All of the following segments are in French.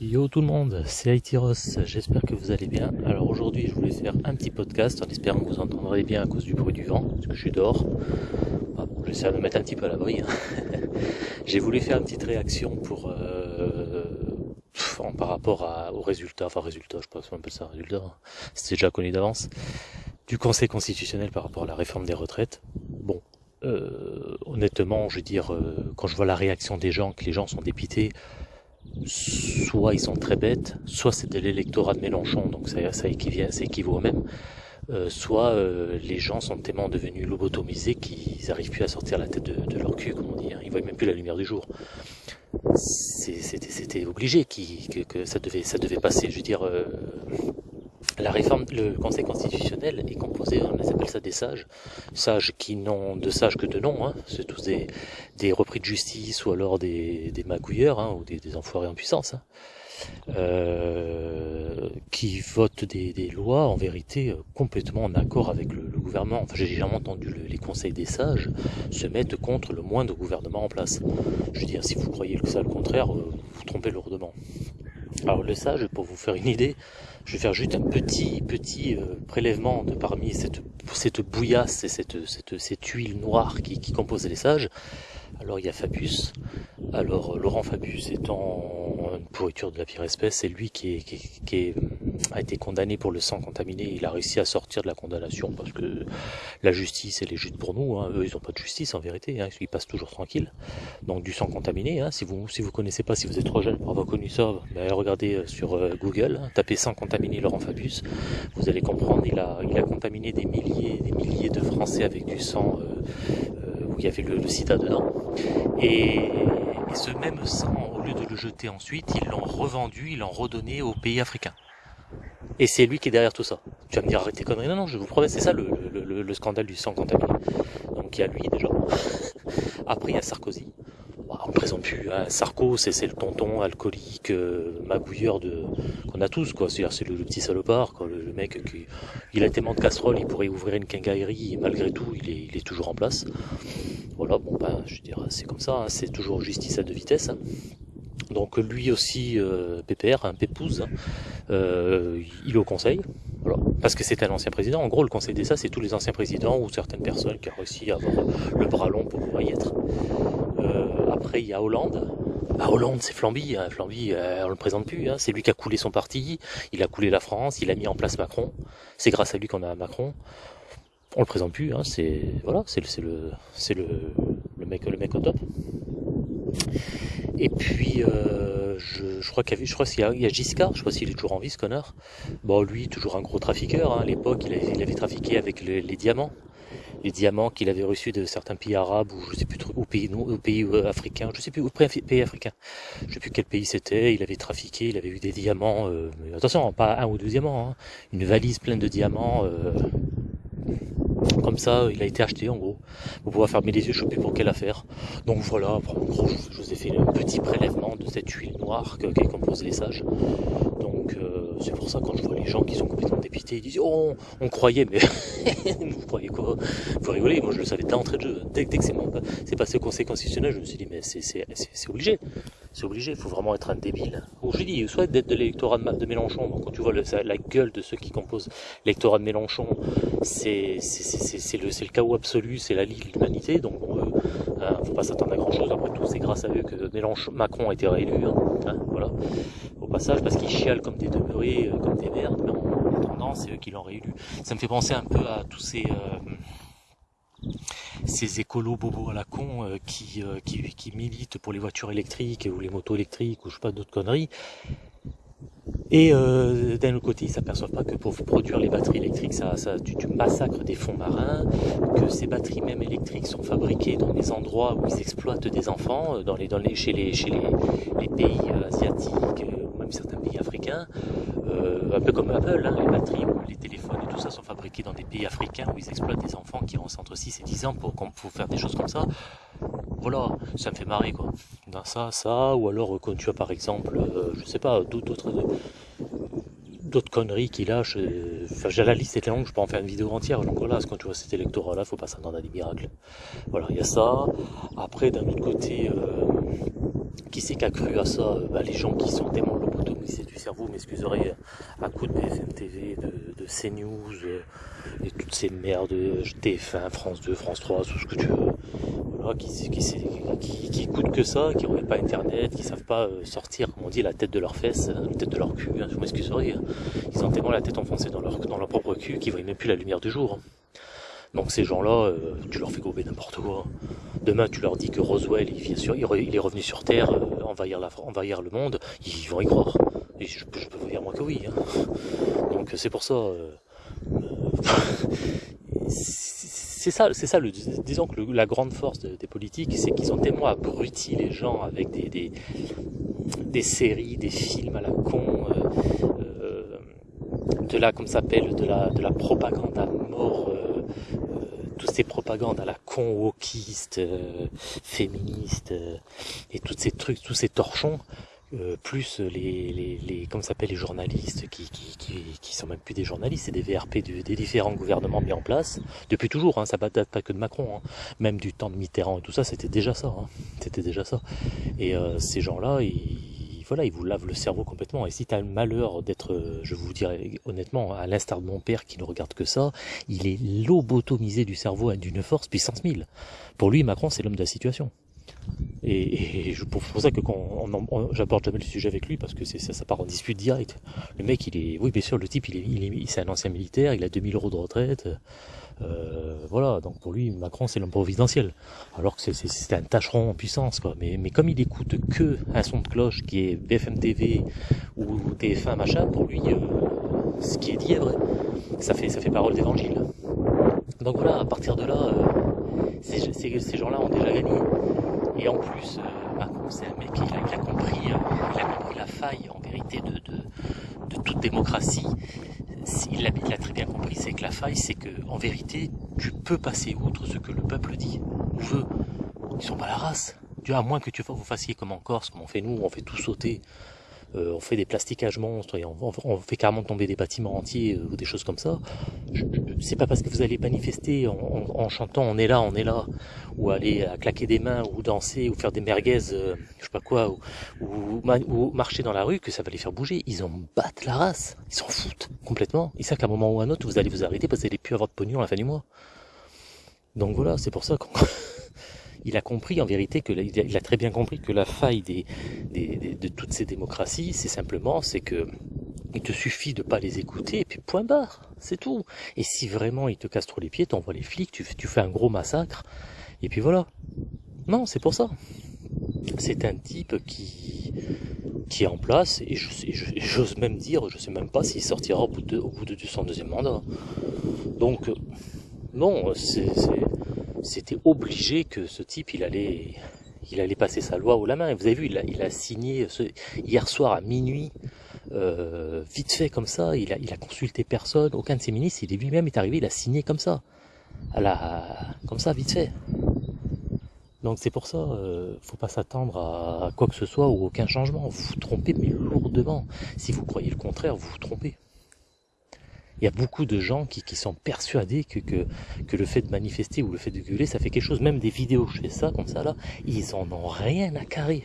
Yo tout le monde, c'est Aitiros, j'espère que vous allez bien. Alors aujourd'hui je voulais faire un petit podcast en espérant que vous entendrez bien à cause du bruit du vent, parce que je suis dehors. Bon, j'essaie de me mettre un petit peu à l'abri. Hein. J'ai voulu faire une petite réaction pour euh, par rapport à, aux résultats, enfin résultats, je pas si on appelle ça résultat, hein. c'était déjà connu d'avance, du Conseil constitutionnel par rapport à la réforme des retraites. Bon, euh, honnêtement, je veux dire, euh, quand je vois la réaction des gens, que les gens sont dépités, soit ils sont très bêtes, soit c'est de l'électorat de Mélenchon, donc ça, ça, équivaut, ça équivaut au même, euh, soit euh, les gens sont tellement devenus lobotomisés qu'ils n'arrivent plus à sortir la tête de, leur cul, comme on dit, hein. ils voient même plus la lumière du jour. C'était obligé que, ça, devait, ça devait passer, je veux dire, euh, la réforme, le Conseil constitutionnel est composé, on appelle ça des sages, sages qui n'ont de sages que de nom, hein. c'est tous des, des, repris de justice ou alors des, des magouilleurs hein, ou des, des, enfoirés en puissance, hein. euh, qui votent des, lois en vérité complètement en accord avec le, le gouvernement. Enfin, j'ai jamais entendu le, les conseils des sages se mettre contre le moindre gouvernement en place. Je veux dire, si vous croyez que ça le contraire, euh, vous trompez lourdement. Alors le sage, pour vous faire une idée, je vais faire juste un petit petit euh, prélèvement de parmi cette, cette bouillasse et cette, cette, cette huile noire qui, qui compose les sages. Alors il y a Fabius. Alors Laurent Fabius étant une pourriture de la pire espèce, c'est lui qui, est, qui, qui est, a été condamné pour le sang contaminé. Il a réussi à sortir de la condamnation parce que la justice elle est juste pour nous. Hein. Eux ils n'ont pas de justice en vérité. Hein. Ils passent toujours tranquille. Donc du sang contaminé. Hein. Si vous si vous connaissez pas, si vous êtes trop jeune pour avoir connu ça, ben, regardez sur euh, Google, hein. tapez sang contaminé Laurent Fabius. Vous allez comprendre. Il a il a contaminé des milliers des milliers de Français avec du sang. Euh, où il y avait le, le sida dedans. Et, et, ce même sang, au lieu de le jeter ensuite, ils l'ont revendu, ils l'ont redonné aux pays africains. Et c'est lui qui est derrière tout ça. Tu vas me dire arrête tes conneries. Non, non, je vous promets, c'est ça le, le, le, scandale du sang contaminé. Donc il y a lui déjà. Après il y a Sarkozy. Bah, on ne présente plus. Hein. Sarko, c'est le tonton alcoolique, euh, magouilleur de qu'on a tous quoi. C'est le, petit salopard, quoi. Le, mec qui il a tellement de casseroles, il pourrait ouvrir une quincaillerie et malgré tout, il est, il est toujours en place. Voilà, bon ben, je dire, c'est comme ça. Hein. C'est toujours justice à deux vitesses. Donc lui aussi, euh, PPR, un Pépouze, euh, il est au conseil, parce que c'est un ancien président. En gros, le conseil d'État, c'est tous les anciens présidents ou certaines personnes qui ont réussi à avoir le bras long pour pouvoir y être. Euh, après, il y a Hollande. Ah, Hollande, c'est Flamby. Hein. Flamby, on le présente plus. Hein. C'est lui qui a coulé son parti. Il a coulé la France. Il a mis en place Macron. C'est grâce à lui qu'on a Macron. On le présente plus. Hein. C'est voilà, c'est le mec au top. Et puis, euh, je, je, crois qu'il y, y, a, Giscard, je sais pas s'il est toujours en vie ce connard. Bon, lui, toujours un gros trafiqueur. Hein. À l'époque, il, il, avait trafiqué avec le, les diamants. Les diamants qu'il avait reçus de certains pays arabes ou je sais plus ou pays, non, ou pays euh, africains, je sais plus, ou pays africains. Je sais plus quel pays c'était. Il avait trafiqué, il avait eu des diamants. Euh, attention, pas un ou deux diamants, hein. une valise pleine de diamants. Euh, comme ça, il a été acheté en gros. Vous pouvez fermer les yeux, plus pour quelle affaire. Donc voilà, en gros, je vous ai fait un petit prélèvement de cette huile noire qui compose les sages. Donc euh, c'est pour ça quand je vois les gens qui sont complètement dépités, ils disent oh on, on croyait, mais vous croyez quoi? Vous rigolez, moi je le savais d'entrée de jeu. Dès, dès que c'est passé au conseil constitutionnel, je me suis dit mais c'est obligé. C'est obligé, il faut vraiment être un débile. Ou je dis, soit d'être de l'électorat de, Mélenchon, quand tu vois la gueule de ceux qui composent l'électorat de Mélenchon, c'est le, chaos absolu, c'est la Ligue de l'humanité, donc bon, euh, hein, faut pas s'attendre à grand chose, après tout c'est grâce à eux que Mélenchon, Macron a été réélu, hein, hein, voilà, au passage, parce qu'ils chialent comme des demeurés, euh, comme des merdes, mais en, en attendant c'est eux qui l'ont réélu. Ça me fait penser un peu à tous ces... Euh, ces écolos bobos à la con qui, euh, qui, qui, militent pour les voitures électriques ou les motos électriques ou je sais pas d'autres conneries. Et euh, d'un autre côté, ils s'aperçoivent pas que pour produire les batteries électriques, ça, ça tu, tu, massacres des fonds marins, que ces batteries même électriques sont fabriquées dans des endroits où ils exploitent des enfants, euh, dans les, dans les, chez, les, chez les, pays asiatiques ou même certains pays africains, euh, un peu comme Apple, hein, les batteries ou les téléphones et tout ça sont fabriqués dans des pays africains où ils exploitent des enfants qui ont entre 6 et 10 ans pour, pour faire des choses comme ça. Voilà, ça me fait marrer quoi. Dans ça, ça, ou alors quand tu as par exemple, euh, je sais pas, d'autres d'autres conneries qu'il lâche. Euh, enfin, j'ai la liste est longue, je peux en faire une vidéo entière. Donc voilà, quand tu vois cet électorat-là, faut pas s'attendre à des miracles. Voilà, il y a ça. Après, d'un autre côté, euh, qui c'est qu'a cru à ça? Bah, Les gens qui sont tellement lobotomisés du cerveau, m'excuserez, à coup de BFM TV, de, de CNews, et toutes ces merdes, TF1, France 2, France 3, tout ce que tu veux, voilà, qui, qui, écoutent que ça, qui n'ont pas internet, qui savent pas sortir, comme on dit, la tête de leurs fesses, la tête de leur cul, hein, je m'excuserai. Hein. Ils ont tellement la tête enfoncée dans leur, dans leur propre cul qu'ils voient même plus la lumière du jour. Hein. Donc ces gens-là, euh, tu leur fais gober n'importe quoi. Demain, tu leur dis que Roswell, il, est revenu sur Terre, euh, envahir, le monde, ils vont y croire. Et je, peux vous dire moi que oui. Hein. Donc c'est pour ça. Euh, c'est ça, c'est ça. Le, disons que la grande force des politiques, c'est qu'ils ont tellement abruti les gens avec des, des, des séries, des films à la con, de la, comme s'appelle, de la, de la propagande à mort toutes ces propagandes à la con wokiste, euh, féministe, euh, et tous ces trucs, tous ces torchons, euh, plus les, les, les comment s'appelle les journalistes qui, qui, qui, qui, sont même plus des journalistes, c'est des VRP des différents gouvernements mis en place depuis toujours. Hein, ça date pas que de Macron, hein, même du temps de Mitterrand et tout ça, c'était déjà ça. Hein, c'était déjà ça. Et ces gens-là, ils voilà, il vous lave le cerveau complètement. Et si tu as le malheur d'être, euh, je vous dirais honnêtement, à l'instar de mon père qui ne regarde que ça, il est lobotomisé du cerveau d'une force puissance 1000. Pour lui, Macron, c'est l'homme de la situation. Et, je, pour, ça que quand j'aborde jamais le sujet avec lui parce que ça, part en dispute direct. Le mec, il est, oui, bien sûr, le type, il est, il est, c'est un ancien militaire, il a 2000 euros de retraite. Euh, voilà, donc pour lui, Macron, c'est l'homme providentiel. Alors que c'est un tâcheron en puissance, quoi. Mais, mais comme il écoute que un son de cloche qui est BFM TV ou TF1, machin, pour lui, euh, ce qui est dit est vrai. Ça fait, ça fait parole d'évangile. Donc voilà, à partir de là, euh, ces gens-là ont déjà gagné. Et en plus, Macron, c'est un mec, il a, compris, il a compris la faille, en vérité, de, toute démocratie il a, très bien compris, c'est que la faille, c'est que en vérité, tu peux passer outre ce que le peuple dit ou veut. Ils sont pas la race. Tu à moins que tu vous fassiez comme en Corse, comme on fait nous, on fait tout sauter. Euh, on fait des plastiquages monstres et on, fait carrément tomber des bâtiments entiers euh, ou des choses comme ça. C'est pas parce que vous allez manifester en, chantant on est là, on est là, ou aller à claquer des mains, ou danser, ou faire des merguez, euh, je sais pas quoi, ou, ou, marcher dans la rue que ça va les faire bouger. Ils en battent la race, ils s'en foutent complètement. Ils savent qu'à un moment ou à un autre vous allez vous arrêter parce que vous n'allez plus avoir de pognon à la fin du mois. Donc voilà, c'est pour ça qu'on il a compris en vérité que il a très bien compris que la faille de toutes ces démocraties, c'est simplement c'est que il te suffit de pas les écouter et puis point barre, c'est tout. Et si vraiment ils te cassent trop les pieds, t'envoies les flics, tu, fais un gros massacre et puis voilà. Non, c'est pour ça. C'est un type qui qui est en place et j'ose même dire, je sais même pas s'il sortira au bout de, au bout de son deuxième mandat. Donc non, c'est c'était obligé que ce type, il allait, il allait passer sa loi au la main. Vous avez vu, il a, signé hier soir à minuit, euh, vite fait comme ça. Il a, il a consulté personne, aucun de ses ministres. Il est lui-même est arrivé, il a signé comme ça, à la, comme ça, vite fait. Donc c'est pour ça, euh, faut pas s'attendre à quoi que ce soit ou aucun changement. Vous vous trompez, mais lourdement. Si vous croyez le contraire, vous vous trompez il y a beaucoup de gens qui, sont persuadés que, le fait de manifester ou le fait de gueuler, ça fait quelque chose. Même des vidéos, je fais ça comme ça là, ils en ont rien à carrer.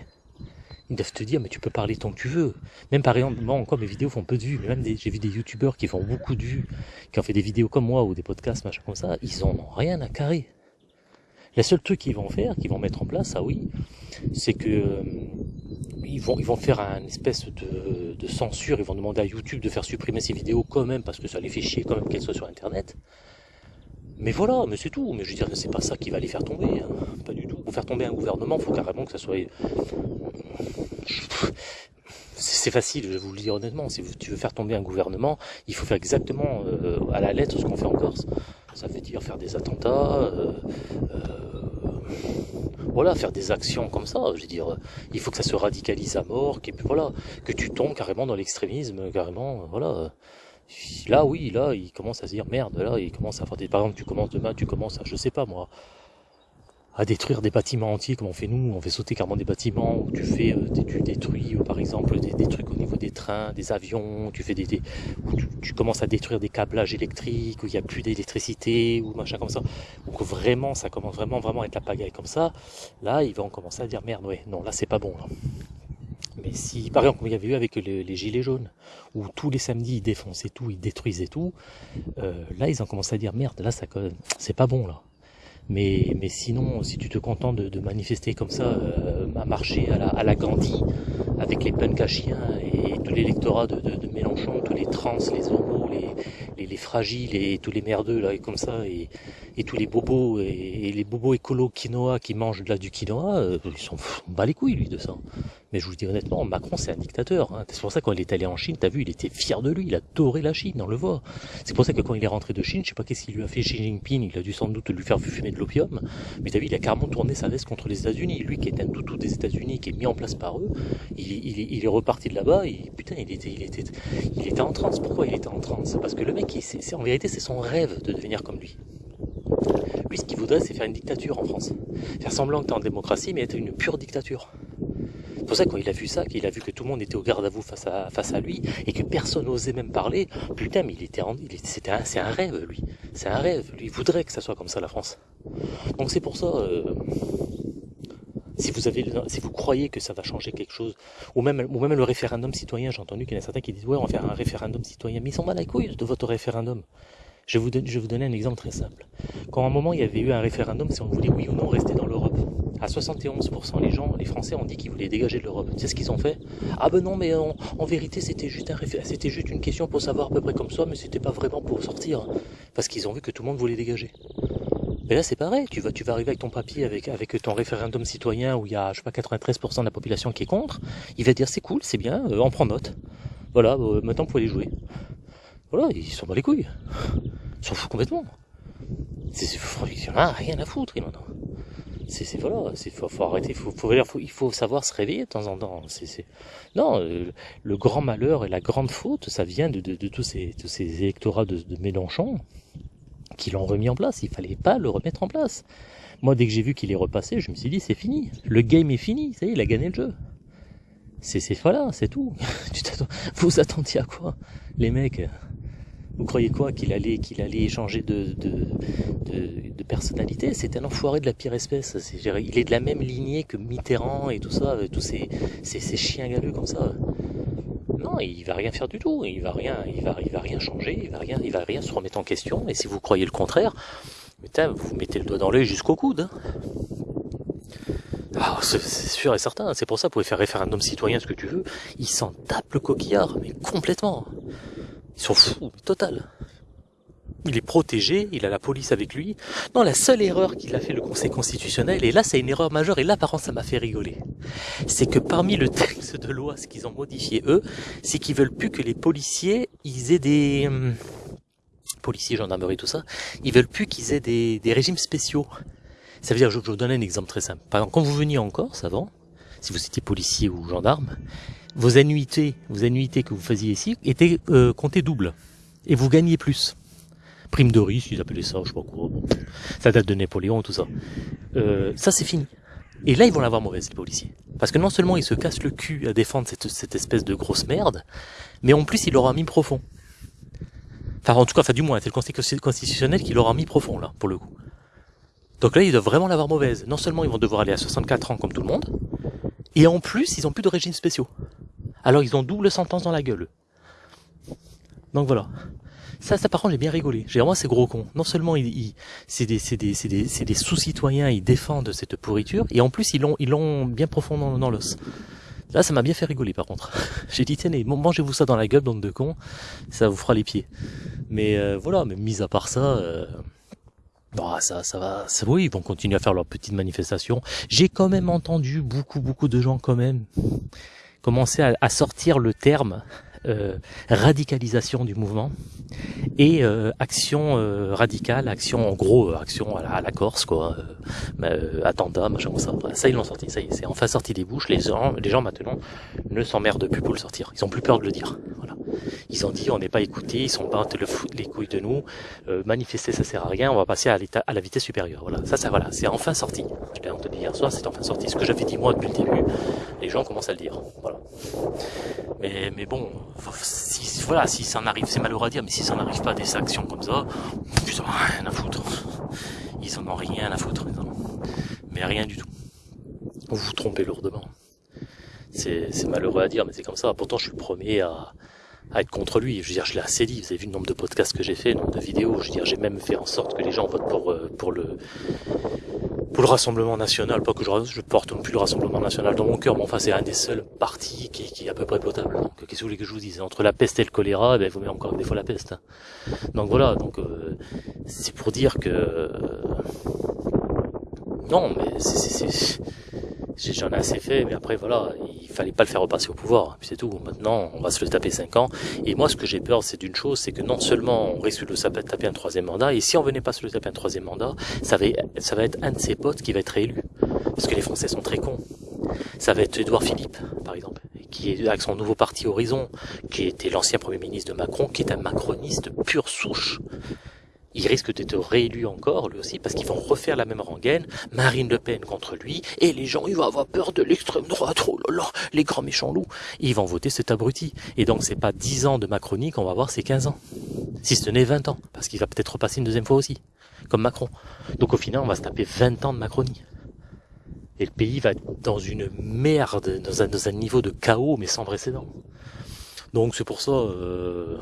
Ils doivent te dire, mais tu peux parler tant que tu veux. Même par exemple, moi encore, mes vidéos font peu de vues, mais même j'ai vu des youtubeurs qui font beaucoup de vues, qui ont fait des vidéos comme moi ou des podcasts, machin comme ça, ils en ont rien à carrer. Le seul truc qu'ils vont faire, qu'ils vont mettre en place, ah oui, c'est que euh, ils vont, ils vont faire un espèce de, censure, ils vont demander à YouTube de faire supprimer ces vidéos quand même, parce que ça les fait chier quand même qu'elles soient sur Internet. Mais voilà, mais c'est tout. Mais je veux dire, c'est pas ça qui va les faire tomber. Hein. Pas du tout. Pour faire tomber un gouvernement, il faut carrément que ça soit... C'est facile, je vais vous le dire honnêtement. Si tu veux faire tomber un gouvernement, il faut faire exactement euh, à la lettre ce qu'on fait en Corse. Ça veut dire faire des attentats, euh, euh, voilà, faire des actions comme ça. Je veux dire, il faut que ça se radicalise à mort, que, voilà, que tu tombes carrément dans l'extrémisme, carrément, voilà. Là, oui, là, il commence à se dire merde, là, il commence à faire des. Par exemple, tu commences demain, tu commences à, je sais pas moi, à détruire des bâtiments entiers comme on fait nous, on fait sauter carrément des bâtiments où tu fais, euh, tu détruis par exemple des, trucs au niveau des trains, des avions, tu fais des, où tu, commences à détruire des câblages électriques où il n'y a plus d'électricité ou machin comme ça, donc vraiment ça commence vraiment vraiment à être la pagaille comme ça, là ils vont commencer à dire merde ouais non là c'est pas bon là. Mais si, par exemple, comme il y avait eu avec les, gilets jaunes, où tous les samedis ils défonçaient tout, ils détruisaient tout, euh, là ils ont commencé à dire merde, là ça c'est pas bon là. Mais, mais sinon, si tu te contentes de, manifester comme ça, euh, à marcher à la, à la Gandhi, avec les punks à chiens et, tout l'électorat de, de, Mélenchon, tous les trans, les homos, les, les, fragiles et tous les merdeux là, et comme ça, et, tous les bobos et, les bobos écolo quinoa qui mangent de la du quinoa, euh, ils sont bas les couilles lui de ça. Mais je vous dis honnêtement, Macron c'est un dictateur. Hein. C'est pour ça quand il est allé en Chine, t'as vu, il était fier de lui, il a adoré la Chine, on le voit. C'est pour ça que quand il est rentré de Chine, je sais pas qu'est-ce qu'il lui a fait Xi Jinping, il a dû sans doute lui faire fumer de l'opium, mais t'as vu, il a carrément tourné sa veste contre les États-Unis. Lui qui est un toutou des États-Unis, qui est mis en place par eux, il, est reparti de là-bas, et putain, il était, il était, il était en transe. Pourquoi il était en transe? Parce que le mec, en vérité, c'est son rêve de devenir comme lui. Lui, ce qu'il voudrait, c'est faire une dictature en France. Faire semblant que t'es en démocratie, mais être une pure dictature. C'est pour ça quand il a vu ça, qu'il a vu que tout le monde était au garde à vous face à, face à lui, et que personne n'osait même parler, putain, mais il était, c'était c'est un rêve, lui. C'est un rêve. Lui, il voudrait que ça soit comme ça, la France. Donc c'est pour ça, euh, si vous avez, si vous croyez que ça va changer quelque chose, ou même, le référendum citoyen, j'ai entendu qu'il y en a certains qui disent, ouais, on va faire un référendum citoyen, mais ils sont mal à couilles de votre référendum. Je vous je vous donner un exemple très simple. Quand à un moment il y avait eu un référendum si on voulait oui ou non rester dans l'Europe, à 71% les gens, les Français ont dit qu'ils voulaient dégager de l'Europe. C'est ce qu'ils ont fait Ah ben non, mais en, vérité c'était juste un c'était juste une question pour savoir à peu près comme ça, mais c'était pas vraiment pour sortir, parce qu'ils ont vu que tout le monde voulait dégager. Mais là c'est pareil, tu vas, tu vas arriver avec ton papier, avec, avec ton référendum citoyen où il y a, je sais pas, 93% de la population qui est contre, il va dire c'est cool, c'est bien, euh, on prend note. Voilà, euh, maintenant vous pouvez les jouer. Voilà, ils sont dans les couilles. Ils s'en foutent complètement. C'est, il en a rien à foutre, maintenant. C'est, voilà, c'est, faut, faut arrêter, faut, faut, il faut savoir se réveiller de temps en temps. C'est, non, euh, le grand malheur et la grande faute, ça vient de, de, de tous ces, tous ces électorats de, de Mélenchon qui l'ont remis en place. Il fallait pas le remettre en place. Moi, dès que j'ai vu qu'il est repassé, je me suis dit, c'est fini. Le game est fini. Ça y est, il a gagné le jeu. C'est, c'est voilà, c'est tout. vous attendiez à quoi, les mecs? Vous croyez quoi qu'il allait qu'il allait changer de, de, de, personnalité? C'est un enfoiré de la pire espèce. il est de la même lignée que Mitterrand et tout ça, tous ces, ces, chiens galeux comme ça. Non, il va rien faire du tout. Il va rien, il va, il va rien changer. Il va rien, il va rien se remettre en question. Et si vous croyez le contraire, putain, vous mettez le doigt dans l'œil jusqu'au coude. Hein. Ah, c'est sûr et certain, c'est pour ça que vous pouvez faire référendum citoyen ce que tu veux, il s'en tape le coquillard, mais complètement. Ils sont fous, total. Il est protégé, il a la police avec lui. Non, la seule erreur qu'il a fait le Conseil constitutionnel, et là c'est une erreur majeure, et là par contre ça m'a fait rigoler, c'est que parmi le texte de loi, ce qu'ils ont modifié eux, c'est qu'ils veulent plus que les policiers, ils aient des... Hum, policiers, gendarmerie, tout ça, ils veulent plus qu'ils aient des, régimes spéciaux. Ça veut dire, je, je vous donne un exemple très simple. Par exemple, quand vous veniez en Corse avant, si vous étiez policier ou gendarme, vos annuités, vos annuités que vous faisiez ici étaient euh, comptées double. Et vous gagnez plus. Prime de risque, ils appelaient ça, je sais pas quoi. ça date de Napoléon, tout ça. Euh, ça, c'est fini. Et là, ils vont l'avoir mauvaise, les policiers. Parce que non seulement ils se cassent le cul à défendre cette, espèce de grosse merde, mais en plus, ils l'auront mis profond. Enfin, en tout cas, enfin, du moins, c'est le Conseil constitutionnel qui l'aura mis profond, là, pour le coup. Donc là, ils doivent vraiment l'avoir mauvaise. Non seulement ils vont devoir aller à 64 ans comme tout le monde, et en plus, ils ont plus de régimes spéciaux. Alors ils ont double sentence dans la gueule. Donc voilà. Ça, ça par contre, j'ai bien rigolé. J'ai vraiment ces gros cons. Non seulement ils, c'est des, c'est des, c'est des, c'est des sous-citoyens, ils défendent cette pourriture, et en plus ils l'ont, ils l'ont bien profond dans, l'os. Là, ça m'a bien fait rigoler par contre. J'ai dit, tenez, mangez-vous ça dans la gueule, bande de cons, ça vous fera les pieds. Mais euh, voilà, mais mis à part ça, euh, bah ça, ça va, oui, ils vont continuer à faire leurs petites manifestations. J'ai quand même entendu beaucoup, beaucoup de gens quand même commencer à, sortir le terme euh, radicalisation du mouvement et euh, action euh, radicale, action en gros, action à la, Corse quoi, attentat, machin comme ça. ça ils l'ont sorti, ça y est, c'est enfin sorti des bouches. Les gens, les gens maintenant ne s'emmerdent plus pour le sortir. Ils ont plus peur de le dire. Voilà. Ils ont dit on n'est pas écoutés, ils sont pas le foutre les couilles de nous, euh, manifester ça sert à rien, on va passer à l'état à la vitesse supérieure. Voilà, ça ça voilà, c'est enfin sorti. Je l'ai entendu hier soir, c'est enfin sorti. Ce que j'avais dit moi depuis le début, les gens commencent à le dire. Voilà. Mais mais bon, si voilà, si ça en arrive, c'est malheureux à dire, mais si ça n'arrive pas des actions comme ça, ils ont rien à foutre. Ils en ont rien à foutre. Mais rien du tout. Vous vous trompez lourdement. C'est malheureux à dire, mais c'est comme ça. Pourtant, je suis le premier à, à être contre lui. Je veux dire, je l'ai assez dit. Vous avez vu le nombre de podcasts que j'ai fait, le nombre de vidéos. Je veux dire, j'ai même fait en sorte que les gens votent pour euh, pour le pour le Rassemblement National. Pas que je, je porte non plus le Rassemblement National dans mon cœur, mais enfin, c'est un des seuls partis qui, qui est à peu près potable. Donc, qu'est-ce que vous voulez que je vous dise? Entre la peste et le choléra, ben, vous mettez encore des fois la peste. Hein. Donc voilà. Donc, euh, c'est pour dire que euh, non, mais c'est j'en ai assez fait, mais après voilà, il fallait pas le faire repasser au pouvoir, c'est tout. Maintenant, on va se le taper 5 ans. Et moi, ce que j'ai peur, c'est d'une chose, c'est que non seulement on risque de le taper un troisième mandat, et si on venait pas se le taper un troisième mandat, ça va, ça va être un de ses potes qui va être réélu. Parce que les Français sont très cons. Ça va être Édouard Philippe, par exemple, qui est avec son nouveau parti Horizon, qui était l'ancien Premier ministre de Macron, qui est un macroniste pure souche il risque d'être réélu encore, lui aussi, parce qu'ils vont refaire la même rengaine, Marine Le Pen contre lui, et les gens, ils vont avoir peur de l'extrême droite, oh là là, les grands méchants loups. ils vont voter cet abruti. Et donc, c'est pas 10 ans de Macronie qu'on va avoir, c'est 15 ans. Si ce n'est 20 ans, parce qu'il va peut-être repasser une deuxième fois aussi, comme Macron. Donc, au final, on va se taper 20 ans de Macronie. Et le pays va dans une merde, dans un, dans un niveau de chaos, mais sans précédent. Donc, c'est pour ça, euh,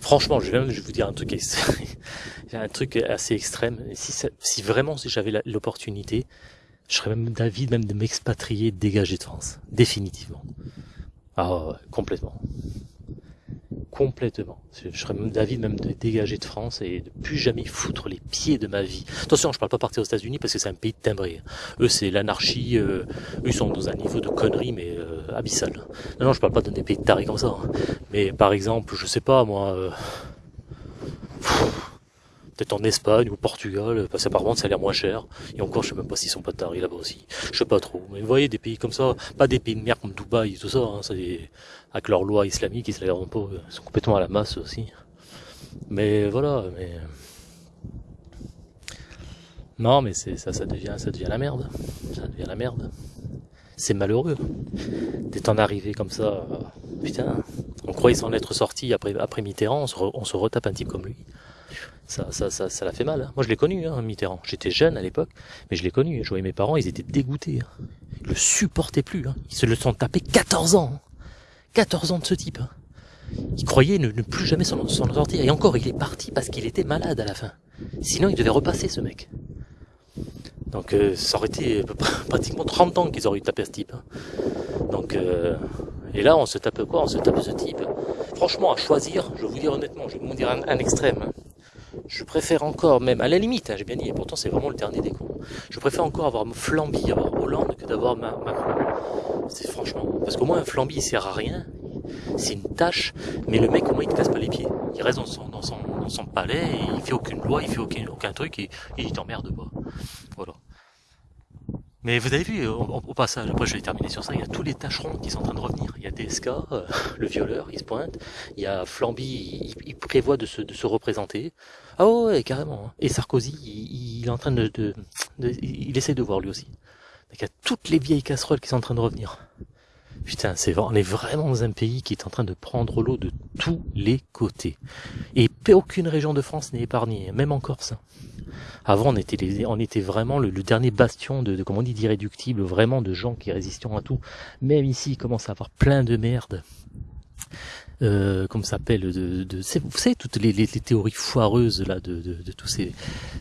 Franchement, je vais vous dire un truc, un truc assez extrême. Si, si vraiment si j'avais l'opportunité, je serais même d'avis même de m'expatrier, dégager de France, définitivement. Ah complètement complètement. Je serais même d'avis même de dégager de France et de plus jamais foutre les pieds de ma vie. Attention, je parle pas partir aux États-Unis parce que c'est un pays de timbré. Eux, c'est l'anarchie. Euh, eux, ils sont dans un niveau de connerie mais euh, abyssal. Non, non, je parle pas de des pays de tarés comme ça. Hein. Mais par exemple, je sais pas moi. Euh, peut-être en Espagne ou au Portugal, parce qu'apparemment ça a l'air moins cher. Et encore, je sais même pas s'ils sont pas tarés là-bas aussi. Je sais pas trop. Mais vous voyez, des pays comme ça, pas des pays de merde comme Dubaï et tout ça, hein, avec leurs lois islamiques, ils ils sont complètement à la masse aussi. Mais voilà, mais non, mais c'est ça, ça devient, ça devient la merde. Ça devient la merde. C'est malheureux d'être en arrivé comme ça. Putain, on croyait s'en être sorti après, après Mitterrand, on se, on se retape un type comme lui ça, ça, ça, ça l'a fait mal. Hein. Moi, je l'ai connu, hein, Mitterrand. J'étais jeune à l'époque, mais je l'ai connu. Je voyais mes parents, ils étaient dégoûtés. Hein. Ils le supportaient plus. Hein. Ils se le sont tapés 14 ans. 14 ans de ce type. Ils croyaient ne, plus jamais s'en sortir. Et encore, il est parti parce qu'il était malade à la fin. Sinon, il devait repasser, ce mec. Donc, euh, ça aurait été pratiquement 30 ans qu'ils auraient eu tapé ce type. Hein. Donc, euh, et là, on se tape quoi? On se tape ce type. Franchement, à choisir, je vais vous dire honnêtement, je vais vous dire un, extrême je préfère encore, même à la limite, hein, j'ai bien dit, et pourtant c'est vraiment le dernier des cons, je préfère encore avoir Flamby, avoir Hollande que d'avoir Macron. C'est franchement, parce qu'au moins un Flamby il sert à rien, c'est une tâche, mais le mec au moins il te casse pas les pieds. Il reste dans son, dans son, dans son palais, et il fait aucune loi, il fait aucun, aucun truc, et, il t'emmerde pas. Voilà. Mais vous avez vu, au, passage, après je vais terminer sur ça, il y a tous les tâcherons qui sont en train de revenir. Il y a DSK, euh, le violeur, il se pointe. Il y a Flamby, il, prévoit de se, de se représenter. Ah ouais, carrément. Hein. Et Sarkozy, il, est en train de, de, Il essaie de voir lui aussi. Il y a toutes les vieilles casseroles qui sont en train de revenir. Putain, c'est on est vraiment dans un pays qui est en train de prendre l'eau de tous les côtés. Et aucune région de France n'est épargnée, même en Corse. Avant, on était, vraiment le, dernier bastion de, on dit, d'irréductible, vraiment de gens qui résistent à tout. Même ici, il commence à avoir plein de merde. Euh, comme s'appelle de, de vous savez toutes les, les, théories foireuses là de, de, de, tous ces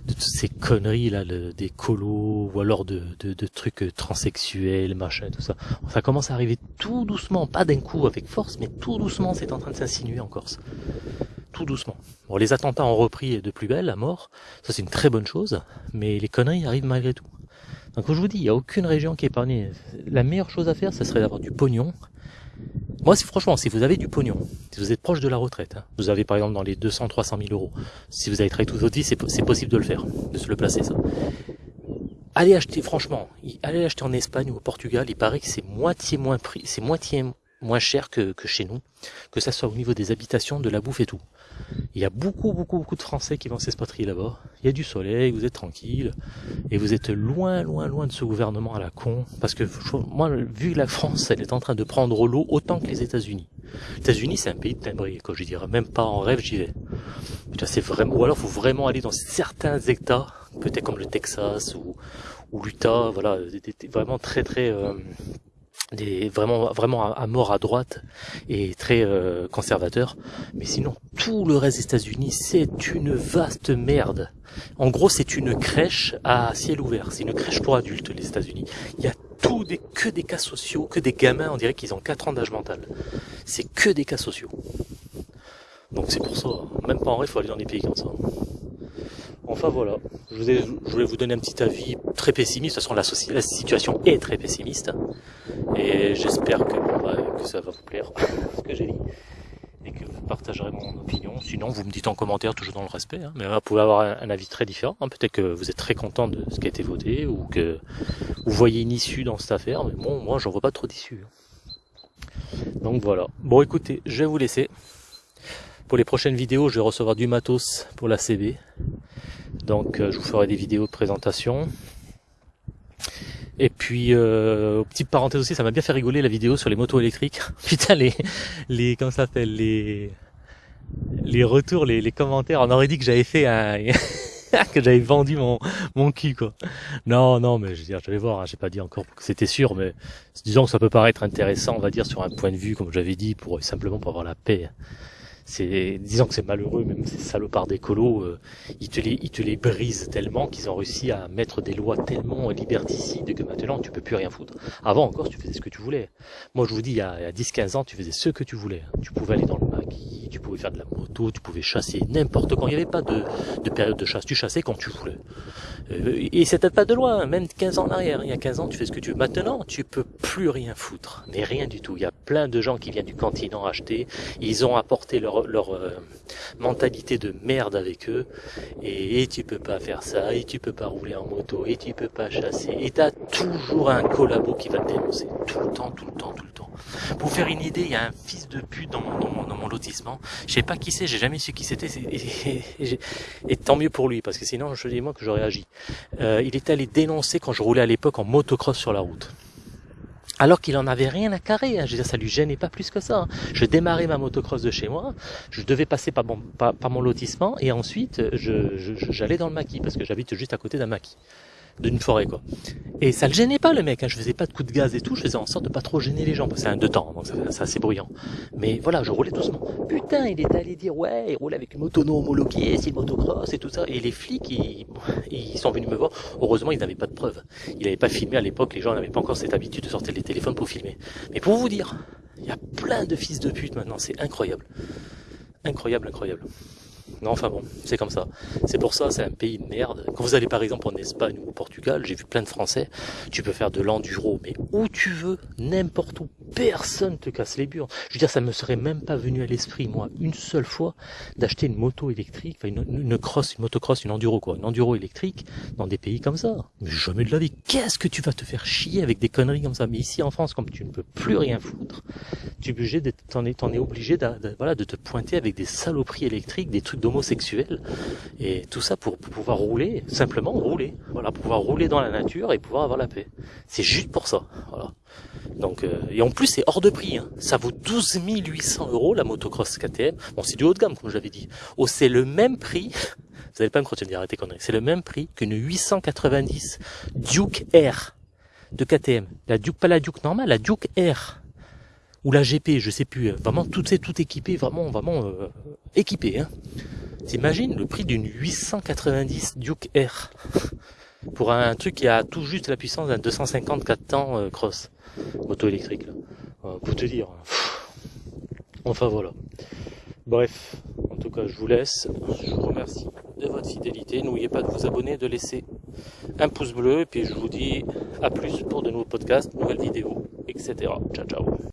de toutes ces conneries là des colos ou alors de, de, trucs transsexuels machin tout ça ça commence à arriver tout doucement pas d'un coup avec force mais tout doucement c'est en train de s'insinuer en Corse tout doucement. Bon, les attentats ont repris de plus belle à mort, ça c'est une très bonne chose, mais les conneries arrivent malgré tout. Donc je vous dis, il n'y a aucune région qui est épargnée. La meilleure chose à faire, ce serait d'avoir du pognon. Moi, si franchement, si vous avez du pognon, si vous êtes proche de la retraite, hein, vous avez par exemple dans les 200, 300 000 euros, si vous avez travaillé toute votre vie, c'est possible de le faire, de se le placer ça. Allez acheter, franchement, allez acheter en Espagne ou au Portugal, il paraît que c'est moitié moins prix, c'est moitié moins cher que, que chez nous, que ça soit au niveau des habitations, de la bouffe et tout. Il y a beaucoup, beaucoup, beaucoup de Français qui vont s'expatrier là-bas. Il y a du soleil, vous êtes tranquille, et vous êtes loin, loin, loin de ce gouvernement à la con. Parce que moi, vu la France, elle est en train de prendre l'eau autant que les États-Unis. Les États-Unis, c'est un pays de timbré, quoi. Je dirais même pas en rêve, j'y vais. C'est vraiment, ou alors, faut vraiment aller dans certains États, peut-être comme le Texas ou, ou l'Utah, voilà, vraiment très, très euh, des vraiment vraiment à, mort à droite et très euh, conservateur. Mais sinon tout le reste des États-Unis c'est une vaste merde. En gros c'est une crèche à ciel ouvert. C'est une crèche pour adultes les États-Unis. Il y a tout des que des cas sociaux que des gamins on dirait qu'ils ont 4 ans d'âge mental. C'est que des cas sociaux. Donc c'est pour ça. Même pas en vrai faut aller dans des pays comme ça. Enfin voilà, je, voulais vous donner un petit avis très pessimiste, de toute façon la, la situation est très pessimiste, et j'espère que, bah, que ça va vous plaire, ce que j'ai dit, et que vous partagerez mon opinion. Sinon, vous me dites en commentaire, toujours dans le respect, hein. mais vous pouvez avoir un, avis très différent. Hein. Peut-être que vous êtes très content de ce qui a été voté, ou que vous voyez une issue dans cette affaire, mais bon, moi j'en vois pas trop d'issue. Donc voilà. Bon écoutez, je vais vous laisser. Pour les prochaines vidéos, je vais recevoir du matos pour la CB. Donc euh, je vous ferai des vidéos de présentation. Et puis, euh, petite parenthèse aussi, ça m'a bien fait rigoler la vidéo sur les motos électriques. Putain, les, les, comment ça s'appelle, les, les retours, les, les commentaires. On aurait dit que j'avais fait un, que j'avais vendu mon, mon cul, quoi. Non, non, mais je veux dire, je vais voir, hein, j'ai pas dit encore que c'était sûr, mais disons que ça peut paraître intéressant, on va dire, sur un point de vue, comme j'avais dit, pour, simplement pour avoir la paix c'est disons que c'est malheureux même ces salopards d'écolo euh, ils te les ils te les brisent tellement qu'ils ont réussi à mettre des lois tellement liberticides que maintenant tu peux plus rien foutre avant encore tu faisais ce que tu voulais moi je vous dis il y a, 10 15 ans tu faisais ce que tu voulais tu pouvais aller dans le maquis tu pouvais faire de la moto tu pouvais chasser n'importe quand il n'y avait pas de, de période de chasse tu chassais quand tu voulais euh, et c'était pas de loi, même 15 ans en arrière. Il y a 15 ans, tu fais ce que tu veux. Maintenant, tu peux plus rien foutre. Mais rien du tout. Il y a plein de gens qui viennent du continent acheter. Ils ont apporté leur, leur euh, mentalité de merde avec eux. Et, tu peux pas faire ça. Et tu peux pas rouler en moto. Et tu peux pas chasser. Et t'as toujours un collabo qui va te dénoncer. Tout le temps, tout le temps, tout le temps. Pour faire une idée, il y a un fils de pute dans mon, dans mon, lotissement. Je sais pas qui c'est, j'ai jamais su qui c'était. Et, et, tant mieux pour lui, parce que sinon, je dis moi que j'aurais agi. Euh, il est allé dénoncer quand je roulais à l'époque en motocross sur la route. Alors qu'il en avait rien à carrer, hein. je veux dire, ça lui gênait pas plus que ça. Hein. Je démarrais ma motocross de chez moi, je devais passer par mon, lotissement et ensuite j'allais je, je, dans le maquis parce que j'habite juste à côté d'un maquis d'une forêt quoi. Et ça le gênait pas le mec, hein. je faisais pas de coups de gaz et tout, je faisais en sorte de pas trop gêner les gens, que c'est un deux temps, donc c'est assez bruyant. Mais voilà, je roulais doucement. Putain, il est allé dire ouais, il roule avec une moto non homologuée, c'est une motocross et tout ça. Et les flics, ils, ils sont venus me voir. Heureusement, ils n'avaient pas de preuves. Ils n'avaient pas filmé à l'époque, les gens n'avaient pas encore cette habitude de sortir les téléphones pour filmer. Mais pour vous dire, il y a plein de fils de pute maintenant, c'est incroyable. Incroyable, incroyable. Non, enfin bon, c'est comme ça. C'est pour ça, c'est un pays de merde. Quand vous allez par exemple en Espagne ou au Portugal, j'ai vu plein de Français, tu peux faire de l'enduro, mais où tu veux, n'importe où, personne te casse les burnes. Je veux dire, ça me serait même pas venu à l'esprit, moi, une seule fois, d'acheter une moto électrique, enfin une, une, cross, une motocross, une enduro quoi, une enduro électrique dans des pays comme ça. Mais jamais de la vie. Qu'est-ce que tu vas te faire chier avec des conneries comme ça? Mais ici en France, comme tu ne peux plus rien foutre, tu es obligé d'être, t'en es, es obligé de, voilà, de te pointer avec des saloperies électriques, des trucs d'homosexuels, et tout ça pour, pouvoir rouler, simplement rouler, voilà, pouvoir rouler dans la nature et pouvoir avoir la paix. C'est juste pour ça, voilà. Donc, euh, et en plus c'est hors de prix, hein. ça vaut 12 800 euros la motocross KTM. Bon, c'est du haut de gamme comme je l'avais dit. Oh, c'est le même prix. Vous n'allez pas me croire, arrêtez conneries. C'est le même prix qu'une 890 Duke Air de KTM. La Duke, pas la Duke normale, la Duke Air ou la GP, je sais plus. Vraiment, tout c'est tout équipé, vraiment, vraiment euh, équipé. Hein. T'imagines le prix d'une 890 Duke R pour un truc qui a tout juste la puissance d'un 254 temps euh, cross moto électrique. Là. Euh, pour te dire. Enfin voilà. Bref, en tout cas, je vous laisse. Je vous remercie de votre fidélité. N'oubliez pas de vous abonner, de laisser un pouce bleu. Et puis je vous dis à plus pour de nouveaux podcasts, nouvelles vidéos, etc. Ciao, ciao.